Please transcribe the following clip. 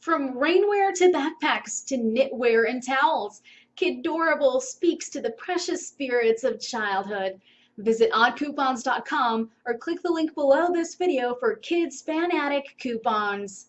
From rainwear to backpacks to knitwear and towels, Kidorable speaks to the precious spirits of childhood. Visit oddcoupons.com or click the link below this video for Kids Fanatic coupons.